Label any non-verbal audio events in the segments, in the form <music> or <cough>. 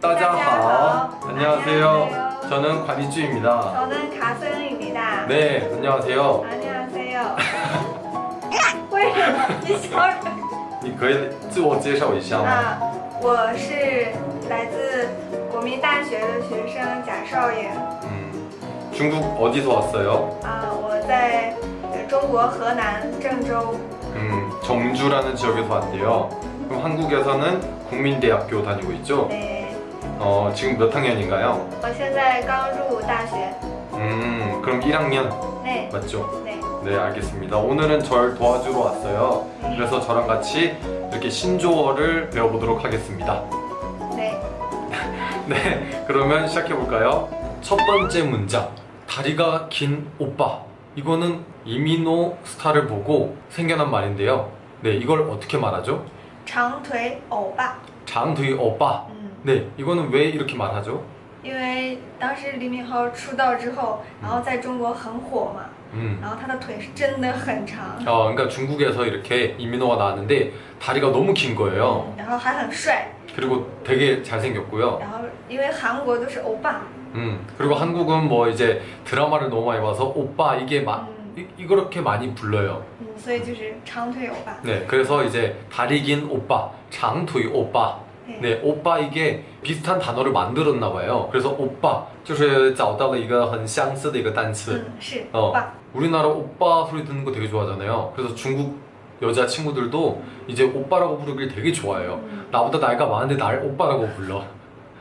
따자하. 안녕하세요. 안녕하세요. 저는 관이주입니다. 저는 가승입니다. 네, 안녕하세요. 안녕하세요. <laughs> 为什么你笑人？你可以自我介绍一下吗？啊，我是来自国民大学的学生贾少爷。 음, 중국 어디서 왔어요? 啊，我在呃中国河南郑州。 음, 정주라는 지역에서 왔대요. 그럼 한국에서는 국민대학교 다니고 있죠? 对， 어, 지금 몇 학년인가요? 我现在刚入大学。 음, 그럼 1학년 对 맞죠? 对 네, 알겠습니다. 오늘은 절 도와주러 왔어요. 그래서 저랑 같이 이렇게 신조어를 배워보도록 하겠습니다. 对， <laughs> 네, 그러면 시작해볼까요? 첫 번째 문장. 다리가 긴 오빠. 이거는 이민호 스타를 보고 생겨난 말인데요. 네, 이걸 어떻게 말하죠? 长腿欧巴。 장두이 오빠. 嗯。 네, 이거는 왜 이렇게 말하죠? 因为当时李敏镐出道之后，然后在中国很火嘛， 음. 然后他的腿是真的很长， 어, 그러니까 중국에서 이렇게 이민호가 나왔는데 다리가 너무 긴 거예요. 然后还很帅， 그리고 되게 잘생겼고요. 然后因为韩国都是欧巴， 음, 그리고 한국은 뭐 이제 드라마를 너무 많이 봐서 오빠 이게 마, 嗯 이, 이렇게 많이 불러요. 嗯，所以就是长腿欧巴。 네, 그래서 이제 다리 긴 오빠, 장투이 오빠. 对， 네, 오빠 이게 비슷한 단어를 만들었나 봐요. 그래서 오빠, 就是找到了一个很相似的一个单词.嗯，是 어, 欧巴。 우리나라 오빠 소리 듣는 거 되게 좋아하잖아요. 그래서 중국 여자 친구들도 이제 오빠라고 부르길 되게 좋아해요. 嗯， 나보다 나이가 많은데 날 오빠라고 불러.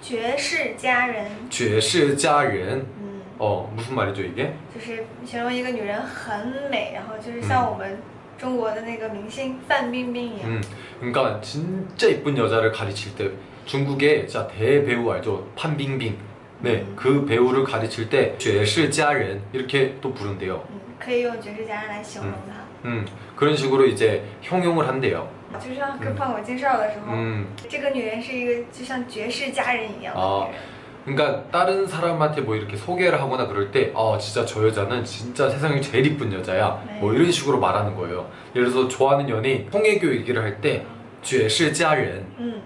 绝世佳人， 죄시자른. 嗯， 어, 무슨 말이죠 이게? 就是形容一个女人很美，然后就是像我们中国的那个明星范冰冰一样。 음, 그러니까 진짜 이쁜 여자를 가르칠 때 중국의 진짜 대배우 알죠? 판빙빙. 네, 그 배우를 가르칠 때 죄시자른 이렇게 또 부른대요. 嗯，可以用绝世佳人来形容她。 음, 그런 식으로 이제 형용을 한대요. 就像跟胖狗介绍的时候， 음, 这个女人是一个就像绝世佳人一样的啊女人。 그러니까 다른 사람한테 뭐 이렇게 소개를 하거나 그럴 때, 아 진짜 저 여자는 진짜 세상에 제일 이쁜 여자야. 네. 뭐 이런 식으로 말하는 거예요. 예를 들어서 좋아하는 연예인 홍혜교 얘기를 할 때, 绝世佳人. 嗯，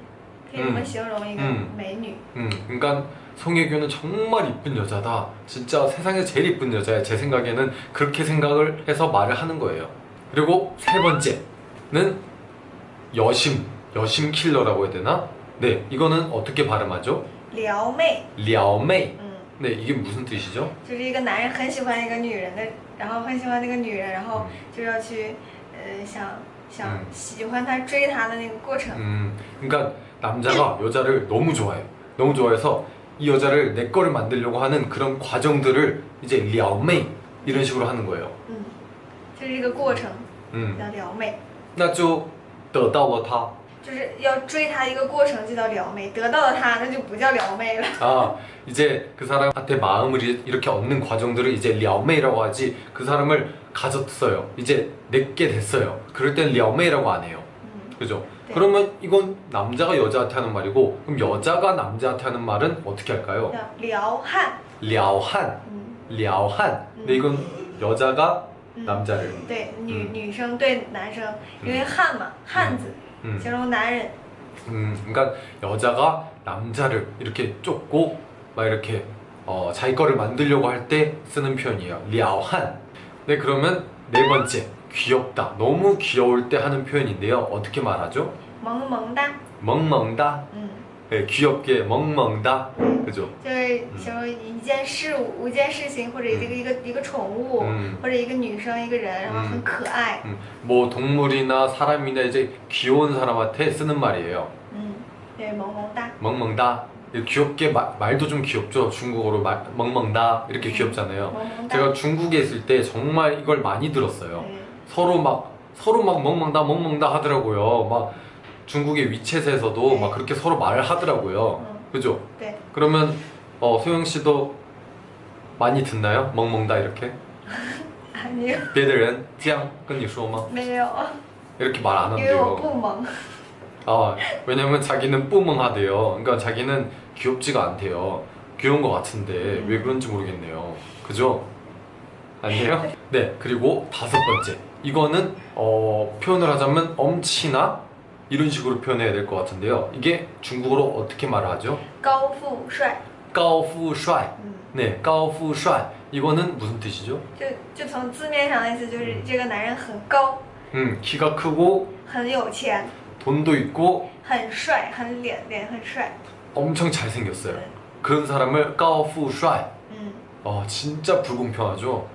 可以这么形容一个嗯美女。 음, 그러니까 송혜교는 정말 이쁜 여자다. 진짜 세상에 제일 이쁜 여자야. 제 생각에는 그렇게 생각을 해서 말을 하는 거예요. 그리고 세 번째는 여심, 여심 킬러라고 해야 되나? 네, 이거는 어떻게 발음하죠? 撩妹， 려메이. 嗯， 네, 이게 무슨 뜻이죠? 就是一个男人很喜欢一个女人的，然后很喜欢那个女人，然后就要去，呃，想想嗯喜欢她、追她的那个过程。 음, 그러니까 남자가 여자를 너무 좋아해요. 너무 좋아해서 이 여자를 내 거를 만들려고 하는 그런 과정들을 이제 려메이 이런 식으로 하는 거예요. 嗯，就是这个过程 음, 叫撩妹，那就 得到了他。就是要追她一个过程就叫撩妹，得到了她那就不叫撩妹了。 아 이제 그 사람한테 마음을 이- 이렇게 얻는 과정들을 이제 려메이라고 하지 그 사람을 가졌어요 이제 내게 됐어요 그럴 땐 려메이라고 안 해요 嗯， 그죠? 네. 그러면 이건 남자가 여자한테 하는 말이고 그럼 여자가 남자한테 하는 말은 어떻게 할까요? 叫撩汉。 려한 嗯 려한 근데 이건 여자가 嗯， 남자를 对，女、嗯女生对男生，因为汉嘛，汉子、 음, 形容男人。 음, 그러니까 여자가 남자를 이렇게 쫓고 막 이렇게 어, 자기 거를 만들려고 할 때 쓰는 표현이에요. 려한. 네, 그러면 네 번째 귀엽다. 너무 귀여울 때 하는 표현인데요. 어떻게 말하죠? 萌萌哒， 멍멍다. 嗯， 네, 귀엽게 멍멍다. 그죠? 就是形容一件事物、一件事情，或者一个一个一个宠物， 음, 或者一个女生、一个人，然后很可爱。 음, 뭐 동물이나 사람이나 이제 귀여운 사람한테 쓰는 말이에요. 嗯，对，萌萌哒。 멍멍다. 귀엽게 마- 말도 좀 귀엽죠. 중국어로 말, 멍멍다 이렇게 귀엽잖아요. 萌萌哒。 제가 중국에 있을 때 정말 이걸 많이 들었어요. 对 서로 막 서로 막 멍멍다 멍멍다 하더라고요. 막 중국의 위챗에서도 네. 막 그렇게 서로 말을 하더라고요. 음. 그죠? 对， 그러면 어, 소영 씨도 많이 듣나요? 멍멍다 이렇게? <laughs> 啊，没有别的人这样跟你说吗?没有， 이렇게 말 안 因为我 한대요. 不萌。 아, 왜냐면 자기는 뿜멍하대요. 그러니까 자기는 귀엽지가 않대요. 귀여운 것 같은데 왜 그런지 모르겠네요. 그죠? 아니에요? 네, 그리고 다섯 번째. 이거는 어, 표현을 하자면 엄치나 이런 식으로 표현해야 될 것 같은데요. 이게 중국어로 어떻게 말하죠? 高富帅， 까오푸帅. 嗯， 네, 까오푸帅. 이거는 무슨 뜻이죠? 就就从字面上的意思就是这个男人很高， 음, 키가 크고 很有钱， 돈도 있고 很帅，很脸脸很帅。 엄청 잘생겼어요. 그런 사람을 까오푸帅. 嗯， 어 진짜 불공평하죠.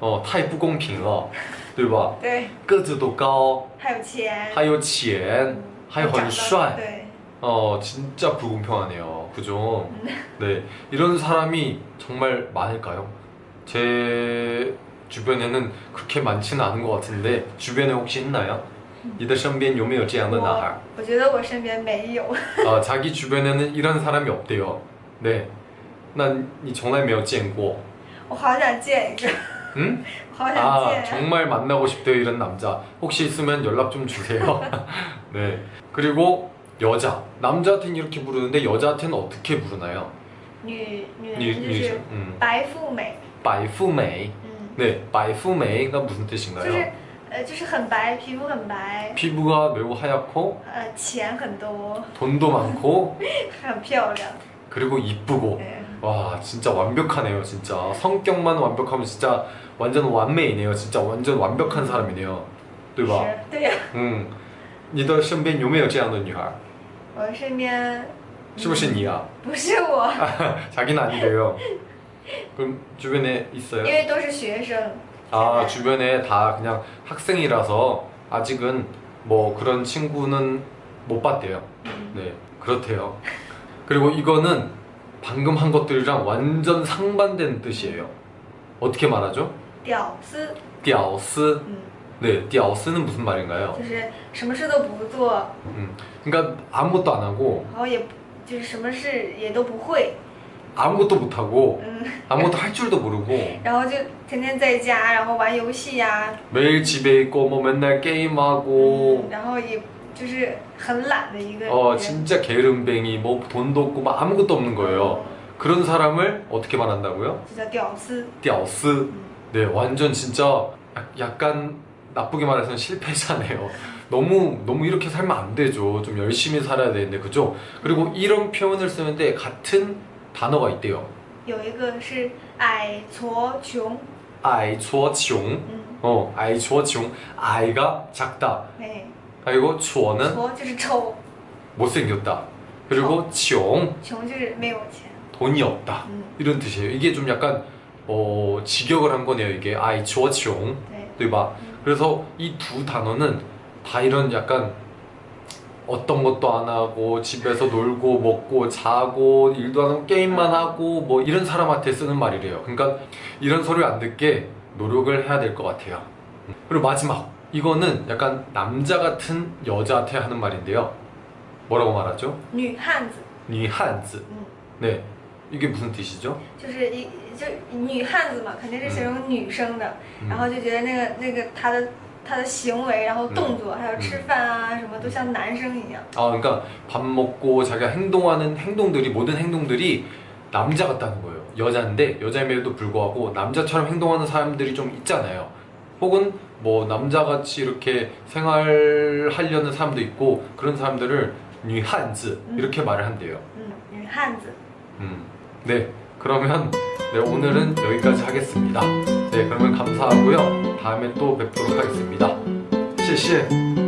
어 타이 不公平哦， 对吧？对，个子都高，还有钱，还有钱，还有很长得帅。对， 어 진짜 불공평하네요. 그죠? 네 이런 사람이 정말 많을까요? 제 주변에는 그렇게 많지는 않은 것 같은데 주변에 혹시 있나요? 你的身边有没有这样的男孩?我我觉得我身边没有， <laughs> 아 자기 주변에는 이런 사람이 없대요. 네. 난 이 정말 没有见过.我好想见一个， 응? 好想 아 见。 정말 만나고 싶대요 이런 남자 혹시 있으면 연락 좀 주세요 <laughs> 네 그리고 여자 남자한테는 이렇게 부르는데 여자한테는 어떻게 부르나요 女女女人就是女生嗯白富美， 바이푸메이 嗯， 네 바이푸메이가 무슨 就 뜻인가요? 是呃就是很白，皮肤很白， 피부가 매우 하얗고 呃钱很多， 돈도 많고 <laughs> 很漂亮， 그리고 이쁘고 对， 와 진짜 완벽하네요 진짜 성격만 완벽하면 진짜 완전 완美이네요 진짜 완전 완벽한 사람이네요 对吧?是，对呀。嗯你的身边有没有这样的女孩?我身边是不是你啊?不是我， <laughs> 자기는 아니래요. 그럼 주변에 因 있어요? 为都是学生。 아 现在 주변에 다 그냥 학생이라서 아직은 뭐 그런 친구는 못 봤대요. 嗯 네 그렇대요. 그리고 이거는 방금 한 것들이랑 완전 상반되는 뜻이에요. 어떻게 말하죠? 屌丝， 띠아오스. 嗯， 네, 띠아오스는 무슨 말인가요? 就是什么事都不做， 음, 그러니까 아무것도 안 하고 然后也就是什么事也都不会， 아무것도 못 하고 嗯， 아무것도 할 줄도 모르고 <laughs> 然后就天天在家，然后玩游戏呀、 매일 집에 있고 뭐 맨날 게임하고 嗯，然后也 就是很懒的一个人。 어 진짜 게으름뱅이 뭐 돈도 없고 막 아무것도 없는 거예요. 그런 사람을 어떻게 말한다고요? 就叫屌丝。 띠아오스. 嗯， 네, 완전 진짜 약- 약간 나쁘게 말해서는 실패자네요. <laughs> 너무 너무 이렇게 살면 안 되죠. 좀 열심히 살아야 되는데 그죠? 그리고 이런 표현을 쓰는데 같은 단어가 있대요. 有一个是矮矬穷， 아이戳穷. 嗯， 어, 아이戳穷. 아이가 작다. 哎， 그리고 추어는 못생겼다. 그리고 지용. 돈이 없다. 이런 뜻이에요. 이게 좀 약간 어, 직역을 한 거네요 이게. 아이 주어 지용. 네. 그래서 이 두 단어는 다 이런 약간 어떤 것도 안 하고 집에서 놀고 먹고 자고 일도 안 하고 게임만 하고 뭐 이런 사람한테 쓰는 말이래요. 그러니까 이런 소리 안 듣게 노력을 해야 될 것 같아요. 음. 그리고 마지막. 이거는 약간 남자 같은 여자한테 하는 말인데요. 뭐라고 말하죠? 女汉子， 니한즈. 嗯， 네, 이게 무슨 뜻이죠? 就是一就女汉子嘛，肯定是形容女生的， 음. 然后就觉得那个那个她的她的行为，然后动作，还有吃饭啊什么，都像男生一样。 아, 그러니까 밥 먹고 자기가 행동하는 행동들이 모든 행동들이 남자 같다는 거예요. 여자인데 여자임에도 불구하고 남자처럼 행동하는 사람들이 좀 있잖아요. 혹은 뭐 남자같이 이렇게 생활하려는 사람도 있고 그런 사람들을 뉴한즈 음. 이렇게 말을 한대요. 음, 뉴한즈. 음, 네 그러면 네, 오늘은 여기까지 하겠습니다. 네 그러면 감사하고요. 다음에 또 뵙도록 하겠습니다. 谢谢